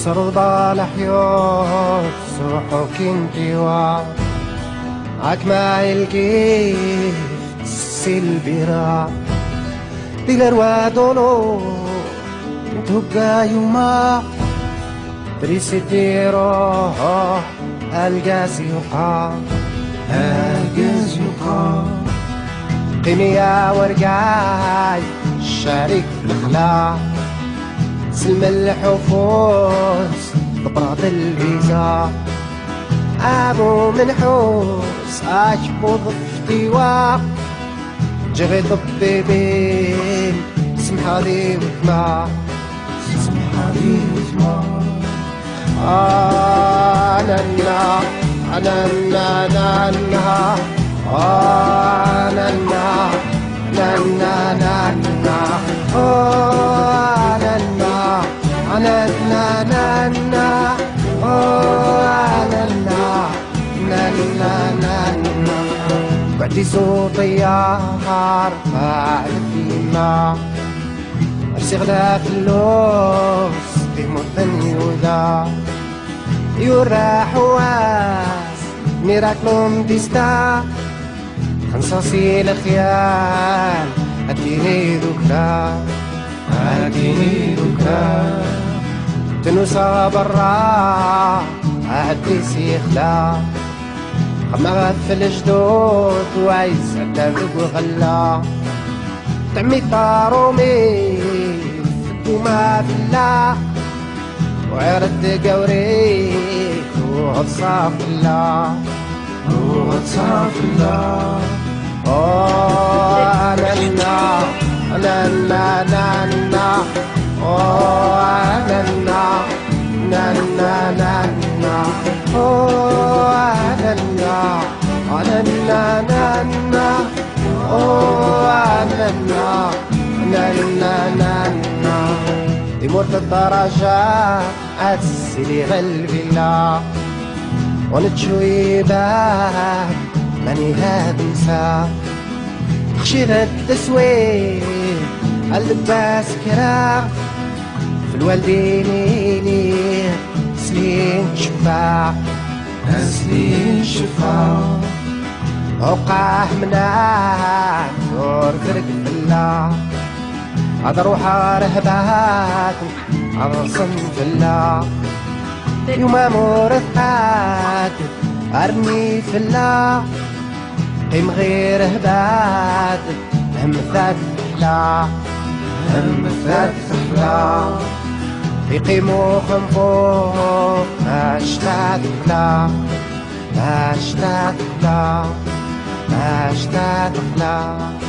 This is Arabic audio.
السرضة لحيوف صبحك انت وعد. عكما الكيف سلبرا ديلر ودولو تبقى يوما. تريسيتي روح الجاز يقع الجاز يقع قيمي يا ورقاي شارك في سلم الحفوظ ببراط الفيزا. أبو منحوس اشبوظ فتيوا جغي طبيبين سمحة لي وثما سمحة لي وثما انا النا انا النا انا النا انا النا انا النا أنا أعدي صوتي أرفع عرسي غلا في اللوز بمدني ودا يورا حواس ميراكلوم ديستا. خنصاصي الخيال أديني ذكرى أديني ذكرى تنوسا برا أديسي سيخلا عمرها في الجدود وعيس الدابق وغلا. طعمي طارومي فدوما بلا. وعرد قوري وغد صاف الله وغد صاف الله أوه أنا أنا أنا أنا أنا أوه أنا أنا أنا. لنا لنا لنا يمر الدرجة أتسلي قلبي لا. ونتشوي باب ماني هاد نسا خشير التسويق الباس كرا في الوالدين الوالدينيني سلين شفا سلين شفا اوقع مناع نور درك فلا هذا روح رهبات عرصن فلا يوم مور أرمي في الله. قيم غير هبات هم ثات فلا هم في فلا يقيمو خنفو ما لا فلا ما اشتات لا past that love.